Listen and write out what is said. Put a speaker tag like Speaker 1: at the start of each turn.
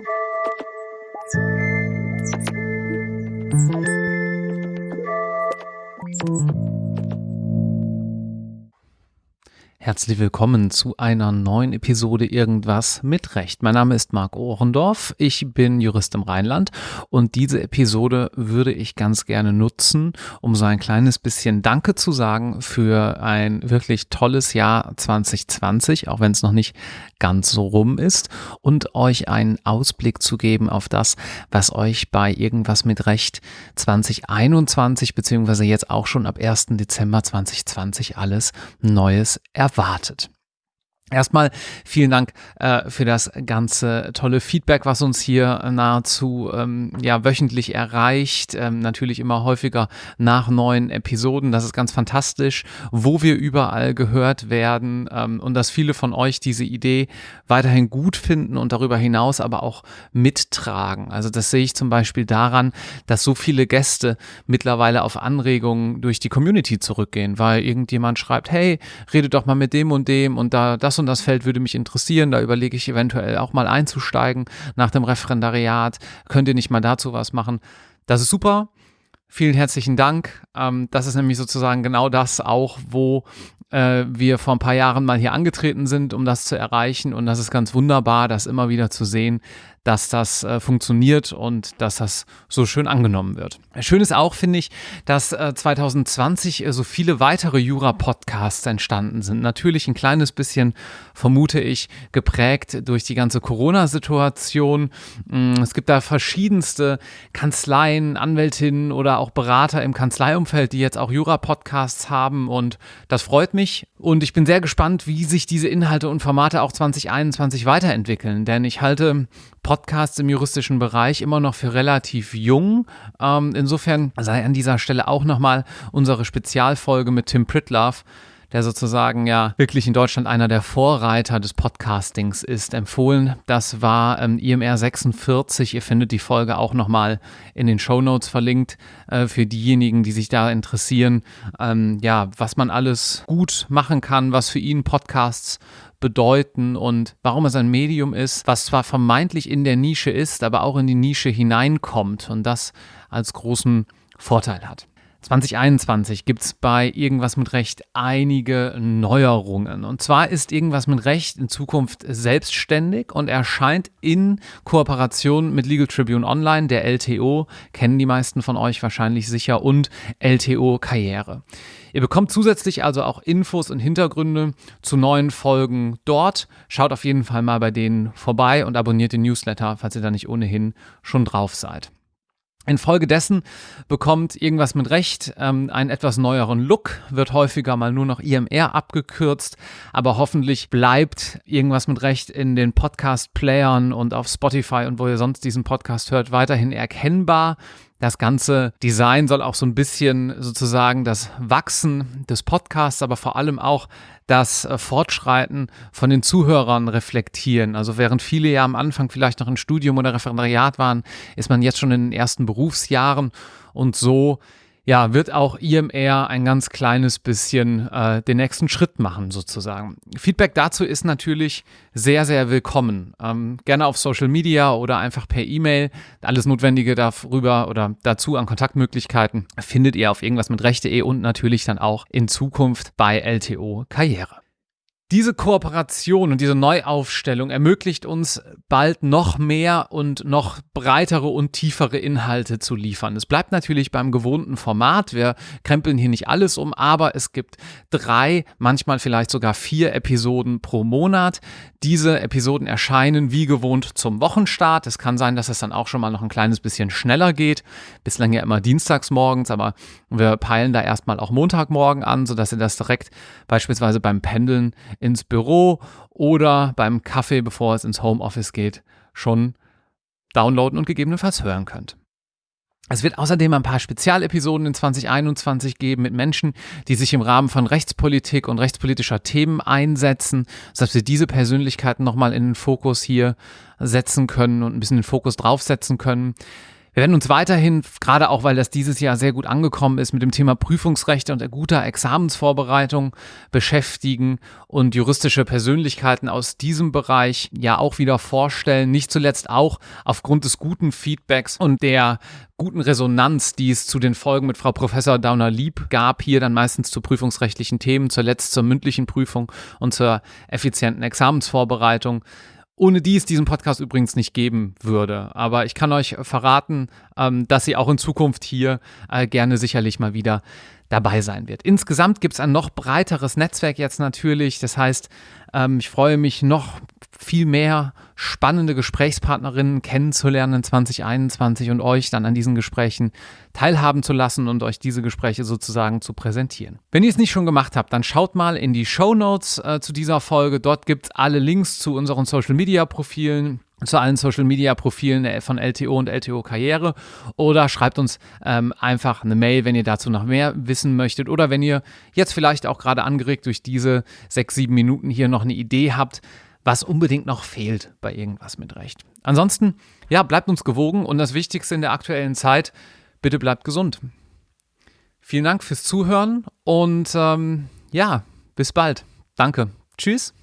Speaker 1: Thank you. Herzlich willkommen zu einer neuen Episode Irgendwas mit Recht. Mein Name ist Marc Ohrendorf, ich bin Jurist im Rheinland und diese Episode würde ich ganz gerne nutzen, um so ein kleines bisschen Danke zu sagen für ein wirklich tolles Jahr 2020, auch wenn es noch nicht ganz so rum ist und euch einen Ausblick zu geben auf das, was euch bei Irgendwas mit Recht 2021 beziehungsweise jetzt auch schon ab 1. Dezember 2020 alles Neues erwartet erwartet. Erstmal vielen Dank äh, für das ganze tolle Feedback, was uns hier nahezu ähm, ja, wöchentlich erreicht. Ähm, natürlich immer häufiger nach neuen Episoden. Das ist ganz fantastisch, wo wir überall gehört werden ähm, und dass viele von euch diese Idee weiterhin gut finden und darüber hinaus aber auch mittragen. Also das sehe ich zum Beispiel daran, dass so viele Gäste mittlerweile auf Anregungen durch die Community zurückgehen, weil irgendjemand schreibt, hey, redet doch mal mit dem und dem und da das und das Feld würde mich interessieren, da überlege ich eventuell auch mal einzusteigen nach dem Referendariat. Könnt ihr nicht mal dazu was machen? Das ist super. Vielen herzlichen Dank. Ähm, das ist nämlich sozusagen genau das auch, wo äh, wir vor ein paar Jahren mal hier angetreten sind, um das zu erreichen. Und das ist ganz wunderbar, das immer wieder zu sehen, dass das äh, funktioniert und dass das so schön angenommen wird. Schön ist auch, finde ich, dass äh, 2020 äh, so viele weitere Jura-Podcasts entstanden sind. Natürlich ein kleines bisschen, vermute ich, geprägt durch die ganze Corona-Situation. Mm, es gibt da verschiedenste Kanzleien, Anwältinnen oder auch Berater im Kanzleiumfeld, die jetzt auch Jura-Podcasts haben und das freut mich. Und ich bin sehr gespannt, wie sich diese Inhalte und Formate auch 2021 weiterentwickeln, denn ich halte Podcasts im juristischen Bereich immer noch für relativ jung. Ähm, insofern sei an dieser Stelle auch nochmal unsere Spezialfolge mit Tim Pritlove der sozusagen ja wirklich in Deutschland einer der Vorreiter des Podcastings ist, empfohlen. Das war ähm, IMR 46. Ihr findet die Folge auch nochmal in den Show Notes verlinkt äh, für diejenigen, die sich da interessieren. Ähm, ja, was man alles gut machen kann, was für ihn Podcasts bedeuten und warum es ein Medium ist, was zwar vermeintlich in der Nische ist, aber auch in die Nische hineinkommt und das als großen Vorteil hat. 2021 gibt es bei Irgendwas mit Recht einige Neuerungen. Und zwar ist Irgendwas mit Recht in Zukunft selbstständig und erscheint in Kooperation mit Legal Tribune Online, der LTO, kennen die meisten von euch wahrscheinlich sicher, und LTO Karriere. Ihr bekommt zusätzlich also auch Infos und Hintergründe zu neuen Folgen dort. Schaut auf jeden Fall mal bei denen vorbei und abonniert den Newsletter, falls ihr da nicht ohnehin schon drauf seid. Infolgedessen bekommt irgendwas mit Recht ähm, einen etwas neueren Look, wird häufiger mal nur noch IMR abgekürzt, aber hoffentlich bleibt irgendwas mit Recht in den Podcast-Playern und auf Spotify und wo ihr sonst diesen Podcast hört, weiterhin erkennbar. Das ganze Design soll auch so ein bisschen sozusagen das Wachsen des Podcasts, aber vor allem auch das äh, Fortschreiten von den Zuhörern reflektieren. Also während viele ja am Anfang vielleicht noch ein Studium oder Referendariat waren, ist man jetzt schon in den ersten Berufsjahren und so ja, wird auch IMR ein ganz kleines bisschen äh, den nächsten Schritt machen, sozusagen. Feedback dazu ist natürlich sehr, sehr willkommen. Ähm, gerne auf Social Media oder einfach per E-Mail. Alles Notwendige darüber oder dazu an Kontaktmöglichkeiten findet ihr auf irgendwas mit Rechte.de und natürlich dann auch in Zukunft bei LTO Karriere. Diese Kooperation und diese Neuaufstellung ermöglicht uns bald noch mehr und noch breitere und tiefere Inhalte zu liefern. Es bleibt natürlich beim gewohnten Format. Wir krempeln hier nicht alles um, aber es gibt drei, manchmal vielleicht sogar vier Episoden pro Monat. Diese Episoden erscheinen wie gewohnt zum Wochenstart. Es kann sein, dass es dann auch schon mal noch ein kleines bisschen schneller geht. Bislang ja immer dienstags morgens, aber wir peilen da erstmal auch Montagmorgen an, sodass ihr das direkt beispielsweise beim Pendeln ins Büro oder beim Kaffee, bevor es ins Homeoffice geht, schon downloaden und gegebenenfalls hören könnt. Es wird außerdem ein paar Spezialepisoden in 2021 geben mit Menschen, die sich im Rahmen von Rechtspolitik und rechtspolitischer Themen einsetzen, sodass wir diese Persönlichkeiten nochmal in den Fokus hier setzen können und ein bisschen den Fokus draufsetzen können. Wir werden uns weiterhin, gerade auch weil das dieses Jahr sehr gut angekommen ist, mit dem Thema Prüfungsrechte und guter Examensvorbereitung beschäftigen und juristische Persönlichkeiten aus diesem Bereich ja auch wieder vorstellen. Nicht zuletzt auch aufgrund des guten Feedbacks und der guten Resonanz, die es zu den Folgen mit Frau Professor Dauner-Lieb gab, hier dann meistens zu prüfungsrechtlichen Themen, zuletzt zur mündlichen Prüfung und zur effizienten Examensvorbereitung ohne die es diesen Podcast übrigens nicht geben würde. Aber ich kann euch verraten, ähm, dass sie auch in Zukunft hier äh, gerne sicherlich mal wieder dabei sein wird. Insgesamt gibt es ein noch breiteres Netzwerk jetzt natürlich. Das heißt, ähm, ich freue mich noch viel mehr spannende Gesprächspartnerinnen kennenzulernen in 2021 und euch dann an diesen Gesprächen teilhaben zu lassen und euch diese Gespräche sozusagen zu präsentieren. Wenn ihr es nicht schon gemacht habt, dann schaut mal in die Show Notes äh, zu dieser Folge. Dort gibt es alle Links zu unseren Social Media Profilen zu allen Social Media Profilen von LTO und LTO Karriere oder schreibt uns ähm, einfach eine Mail, wenn ihr dazu noch mehr wissen möchtet oder wenn ihr jetzt vielleicht auch gerade angeregt durch diese sechs, sieben Minuten hier noch eine Idee habt, was unbedingt noch fehlt bei irgendwas mit Recht. Ansonsten, ja, bleibt uns gewogen und das Wichtigste in der aktuellen Zeit, bitte bleibt gesund. Vielen Dank fürs Zuhören und ähm, ja, bis bald. Danke. Tschüss.